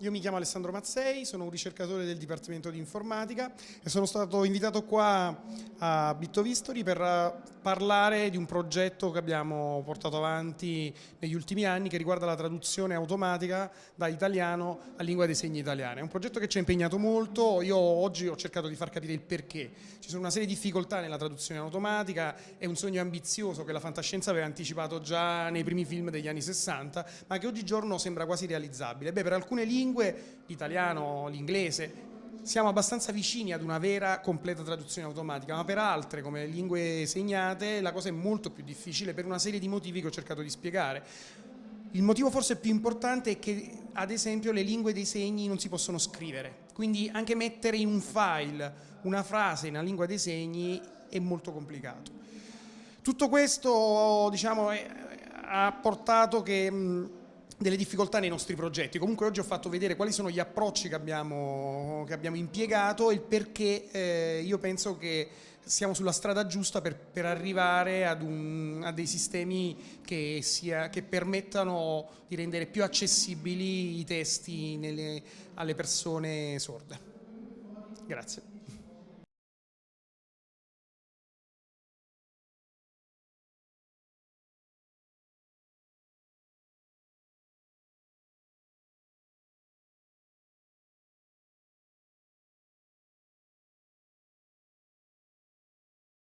Io mi chiamo Alessandro Mazzei, sono un ricercatore del Dipartimento di Informatica e sono stato invitato qua a Bittovistori per eh, parlare di un progetto che abbiamo portato avanti negli ultimi anni che riguarda la traduzione automatica da italiano a lingua dei segni italiana. È un progetto che ci ha impegnato molto, io oggi ho cercato di far capire il perché. Ci sono una serie di difficoltà nella traduzione automatica, è un sogno ambizioso che la fantascienza aveva anticipato già nei primi film degli anni 60, ma che oggigiorno sembra quasi realizzabile. Beh, per alcune lingue lingue, l'italiano, l'inglese, siamo abbastanza vicini ad una vera completa traduzione automatica, ma per altre come le lingue segnate la cosa è molto più difficile per una serie di motivi che ho cercato di spiegare. Il motivo forse più importante è che ad esempio le lingue dei segni non si possono scrivere, quindi anche mettere in un file una frase in una lingua dei segni è molto complicato. Tutto questo diciamo, è, ha portato che delle difficoltà nei nostri progetti. Comunque oggi ho fatto vedere quali sono gli approcci che abbiamo, che abbiamo impiegato e il perché eh, io penso che siamo sulla strada giusta per, per arrivare un, a dei sistemi che, sia, che, permettano di rendere più accessibili i testi nelle, alle persone sorde. Grazie.